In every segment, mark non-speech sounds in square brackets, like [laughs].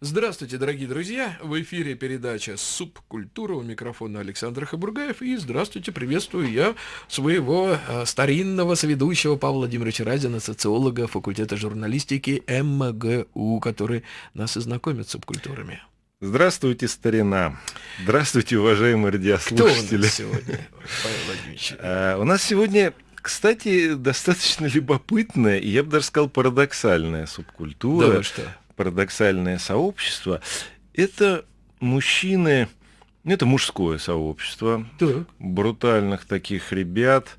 Здравствуйте, дорогие друзья! В эфире передача «Субкультура» у микрофона Александр Хабургаев. И здравствуйте, приветствую я своего э, старинного соведущего Павла Владимировича Разина, социолога факультета журналистики МГУ, который нас и знакомит с субкультурами. Здравствуйте, старина. Здравствуйте, уважаемые радиослушатели. Кто у нас сегодня, Павел Владимирович? А, [laughs] у нас сегодня кстати, достаточно любопытная, и я бы даже сказал, парадоксальная субкультура. Да, что? Парадоксальное сообщество. Это мужчины, это мужское сообщество, так. брутальных таких ребят.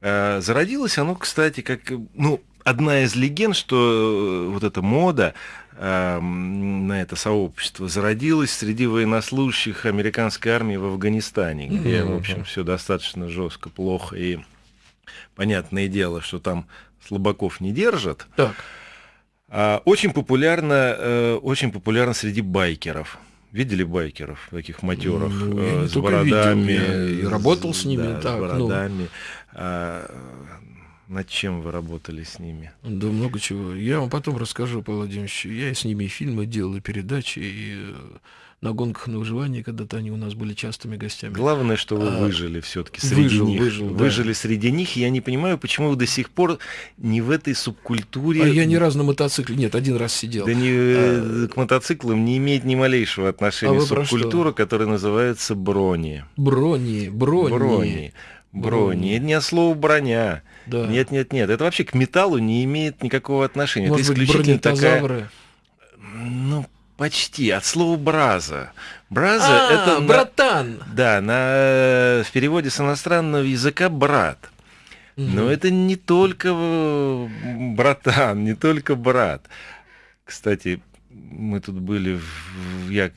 А, зародилось оно, кстати, как, ну, одна из легенд, что э, вот эта мода э, на это сообщество зародилась среди военнослужащих американской армии в Афганистане, где, в общем, все достаточно жестко, плохо и понятное дело, что там слабаков не держат. Так. А, очень популярно, э, очень популярно среди байкеров. Видели байкеров, таких матеров, ну, э, с бородами? Видел, я работал с ними. Да, так, с ну. бородами. Ну. Над чем вы работали с ними? Да много чего. Я вам потом расскажу, Павел Владимирович. Я с ними и фильмы делал, и передачи, и э, на гонках на выживание, когда-то они у нас были частыми гостями. Главное, что вы а, выжили все-таки среди выжил, них. Выжил, выжили да. среди них. И я не понимаю, почему вы до сих пор не в этой субкультуре. А я ни разу на мотоцикле. Нет, один раз сидел. Да не, а... к мотоциклам не имеет ни малейшего отношения а субкультура, которая называется брони. Брони, брони. Брони. Брони. Это не от слова броня. Да. Нет, нет, нет. Это вообще к металлу не имеет никакого отношения. Может это исключительно такая. Ну, Почти, от слова браза. Браза а, это... братан! На, да, на, в переводе с иностранного языка брат. Угу. Но это не только э, братан, не только брат. Кстати, мы тут были, в, я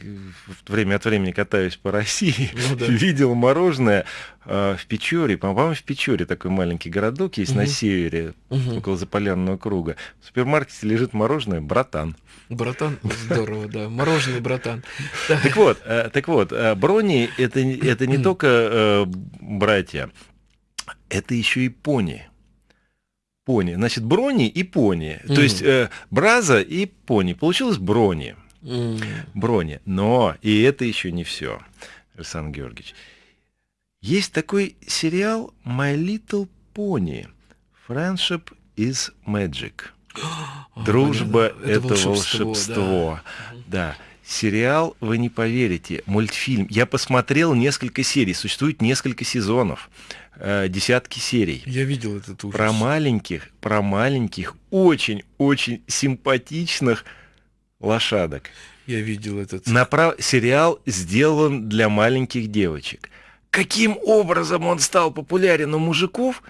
время от времени катаюсь по [laughs] России, ну, да. видел мороженое э, в Печоре, по-моему, в Печоре такой маленький городок есть угу. на севере, угу. около Заполярного круга. В супермаркете лежит мороженое «Братан». Братан, здорово, да, мороженый братан. [laughs] Так вот, э, так вот, э, брони это, не только братья, это еще и пони пони. Значит, брони и пони. Mm. То есть э, браза и пони. Получилось брони. Mm. Брони. Но и это еще не все, Александр Георгиевич. Есть такой сериал My Little Pony. Friendship is Magic. [gasps] Дружба это, это волшебство. волшебство. Да. да. Сериал, вы не поверите, мультфильм. Я посмотрел несколько серий, существует несколько сезонов, э, десятки серий. Я видел этот ужас. Про маленьких, про маленьких, очень-очень симпатичных лошадок. Я видел этот. Направ... Сериал сделан для маленьких девочек. Каким образом он стал популярен у мужиков,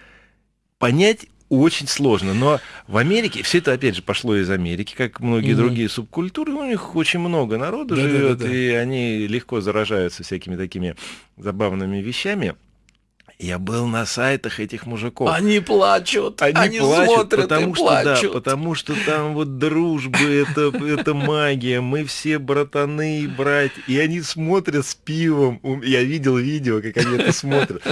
понять очень сложно. Но в Америке, все это опять же пошло из Америки, как многие mm-hmm. другие субкультуры, у них очень много народу да, живет, да, да, да. и они легко заражаются всякими такими забавными вещами. Я был на сайтах этих мужиков. Они плачут, они, они плачут, смотрят потому и что, плачут. Да, потому что там вот дружба, это, это магия, мы все братаны и братья. И они смотрят с пивом. Я видел видео, как они это смотрят.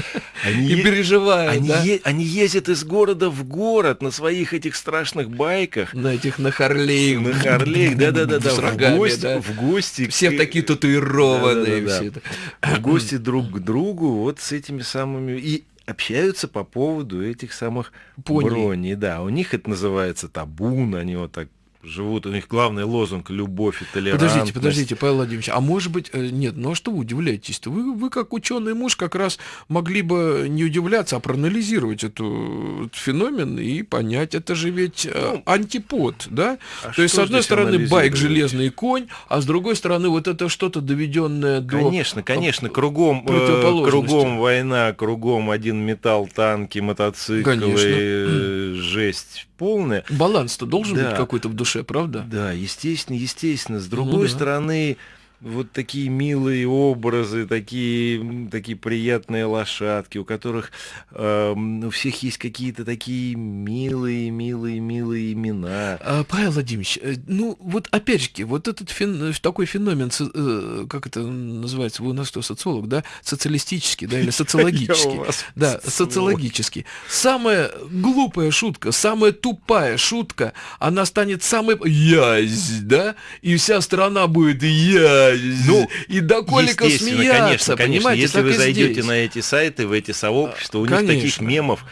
Они и переживают, они, да? е- они ездят из города в город на своих этих страшных байках. На этих на Харлей. На Харлей, да-да-да. В гости, да. в гости. Все такие татуированные. Да, да, да, В гости друг к другу вот с этими самыми и общаются по поводу этих самых Пони. броней. Да, у них это называется табун, они вот так живут, у них главный лозунг любовь и толерантность. Подождите, подождите, Павел Владимирович, а может быть, э, нет, ну а что вы удивляетесь-то? Вы, вы как ученый муж как раз могли бы не удивляться, а проанализировать эту, этот феномен и понять, это же ведь э, ну, антипод, да? А То есть, с одной стороны, байк, железный конь, а с другой стороны, вот это что-то доведенное до... Конечно, конечно, кругом, э, кругом война, кругом один металл, танки, мотоциклы, конечно. жесть полная. Баланс-то должен да. быть какой-то в душе, правда? Да, естественно, естественно. С другой ну, да. стороны, вот такие милые образы, такие, такие приятные лошадки, у которых э, у всех есть какие-то такие милые, милые, милые имена. А, Павел Владимирович, э, ну вот опять же, вот этот фен, такой феномен, э, как это называется, вы у нас что, социолог, да, социалистический, да, или [laughs] социологический, да, социологический. Самая глупая шутка, самая тупая шутка, она станет самой язь, да, и вся страна будет язь ну, и до колика смеяться, конечно, конечно. Если вы зайдете здесь. на эти сайты, в эти сообщества, у конечно. них таких мемов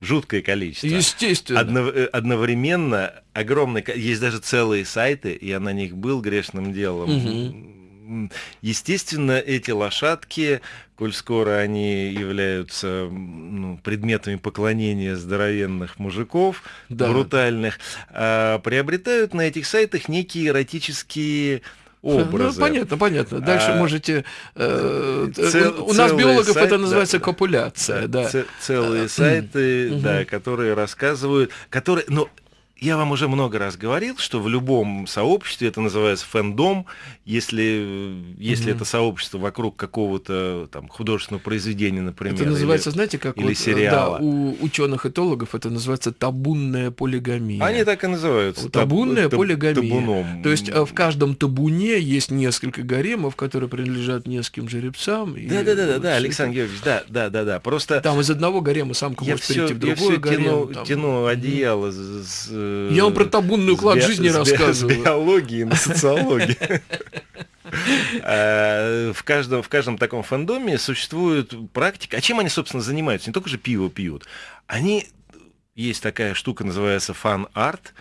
жуткое количество. Естественно. Одно, э, одновременно огромное, есть даже целые сайты, я на них был грешным делом. Угу. Естественно, эти лошадки, коль скоро они являются ну, предметами поклонения здоровенных мужиков, да. брутальных, а, приобретают на этих сайтах некие эротические образы. Ну, понятно, понятно. Дальше а, можете... Э, цел, у нас биологов сайт, это называется да, копуляция. Да, да. Целые сайты, да, которые рассказывают... Которые, ну, я вам уже много раз говорил, что в любом сообществе это называется фэндом, если, если mm-hmm. это сообщество вокруг какого-то там художественного произведения, например. Это называется, или, знаете, как или вот, сериала. Да, у ученых-этологов это называется табунная полигамия. Они так и называются. Табунная таб, полигамия. Табуном. То есть э, в каждом табуне есть несколько гаремов, которые принадлежат нескольким жеребцам. Да, да, да, да, да, Александр Георгиевич, да, да, да, да. Просто там из одного гарема самка может все, перейти в другой я все гарем. Тяну, там... тяну одеяло с я вам про табунный уклад жизни рассказываю. С биологии на социологии. [laughs] Э, в каждом, в каждом таком фандоме существует практика. А чем они, собственно, занимаются? Не только же пиво пьют. Они... Есть такая штука, называется фан-арт.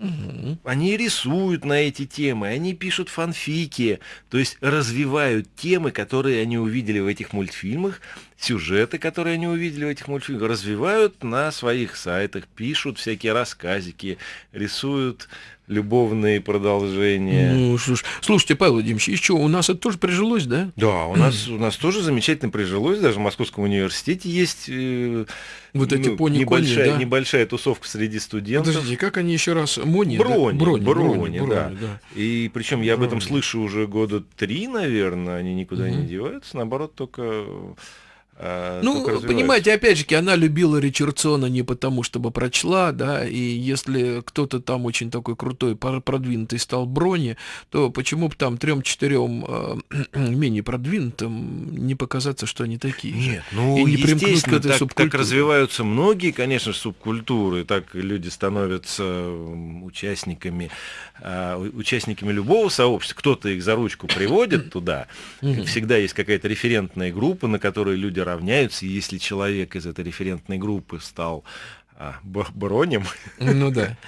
Угу. Они рисуют на эти темы, они пишут фанфики, то есть развивают темы, которые они увидели в этих мультфильмах, сюжеты, которые они увидели в этих мультфильмах, развивают на своих сайтах, пишут всякие рассказики, рисуют любовные продолжения. Ну, слушай, слушайте, Павел Владимирович, еще у нас это тоже прижилось, да? Да, у нас, у нас тоже замечательно прижилось, даже в Московском университете есть э, вот эти ну, пони небольшая, да? небольшая тусовка среди студентов. Подождите, как они еще раз? Мони? Брони, да? брони, брони, брони, брони, да. да. И причем я об этом слышу уже года три, наверное, они никуда угу. не деваются, наоборот, только ну, понимаете, опять же, она любила Ричардсона не потому, чтобы прочла, да, и если кто-то там очень такой крутой, продвинутый стал Брони, то почему бы там трем-четырем э, [clears throat] менее продвинутым не показаться, что они такие Нет, же? ну, и не естественно, к этой так, так развиваются многие, конечно, субкультуры, так люди становятся участниками, э, участниками любого сообщества, кто-то их за ручку приводит [clears throat] туда, всегда есть какая-то референтная группа, на которой люди равняются, и если человек из этой референтной группы стал а, бронем. Ну да. [laughs]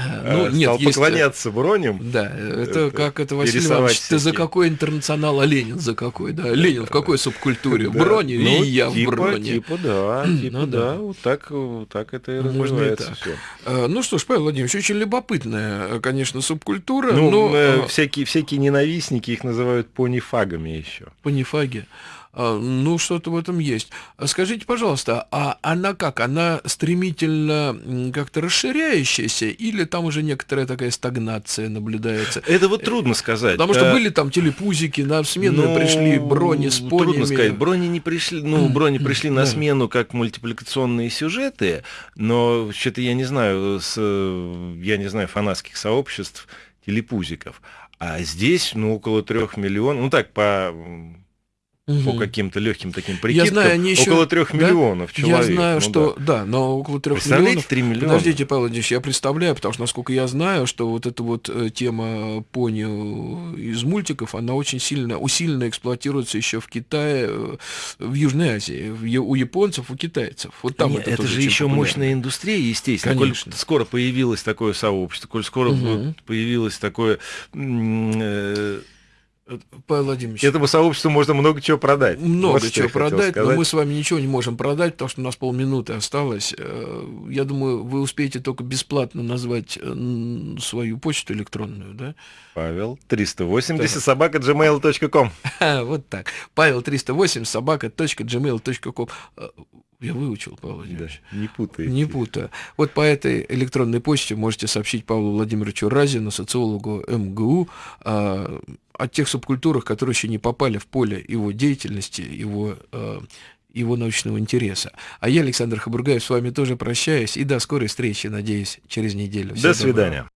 А, ну, нет, Стал есть... поклоняться бронем. Да, это, это как это, Василий Иванович, ты за какой интернационал, а Ленин за какой, да? Ленин в какой субкультуре? Да. Брони ну, и я типа, в броне. Типа да, [clears throat] типа ну, да. да, вот так, вот так это и развивается все. А, ну что ж, Павел Владимирович, очень любопытная, конечно, субкультура, ну, но... Э, всякие, всякие ненавистники их называют понифагами еще. Понифаги. А, ну, что-то в этом есть. А скажите, пожалуйста, а она как? Она стремительно как-то расширяющаяся или там уже некоторая такая стагнация наблюдается? Это вот трудно сказать. Потому что а... были там телепузики, на смену ну, пришли брони с понями. Трудно сказать. Брони не пришли, ну, брони пришли на смену как мультипликационные сюжеты, но что-то я не знаю, с, я не знаю фанатских сообществ телепузиков. А здесь, ну, около трех миллионов, ну так, по угу. по каким-то легким таким прикидкам, я знаю, они еще... около трех да? миллионов человек. Я знаю, ну, что, да. да, но около трех миллионов. 3 миллиона. Подождите, Павел Владимирович, я представляю, потому что, насколько я знаю, что вот эта вот э, тема пони э, из мультиков, она очень сильно, усиленно эксплуатируется еще в Китае, э, в Южной Азии, у японцев, у китайцев. Вот там Нет, это, это же еще популярно. мощная индустрия, естественно. Конечно. Коль скоро появилось такое сообщество, коль скоро угу. появилось такое Павел Владимирович. Этому сообществу можно много чего продать. Много вот чего продать, но мы с вами ничего не можем продать, потому что у нас полминуты осталось. Э, я думаю, вы успеете только бесплатно назвать э, свою почту электронную, да? Павел 380 да. собака gmail.com. [laughs] Вот так. Павел 308 собака.gmail.com. Я выучил, Павел Владимирович. Да, не путайте. Не путаю. Вот по этой электронной почте можете сообщить Павлу Владимировичу Разину, социологу МГУ, а, о тех субкультурах, которые еще не попали в поле его деятельности, его, а, его научного интереса. А я, Александр Хабургаев, с вами тоже прощаюсь. И до скорой встречи, надеюсь, через неделю. Всего до свидания. Доброго.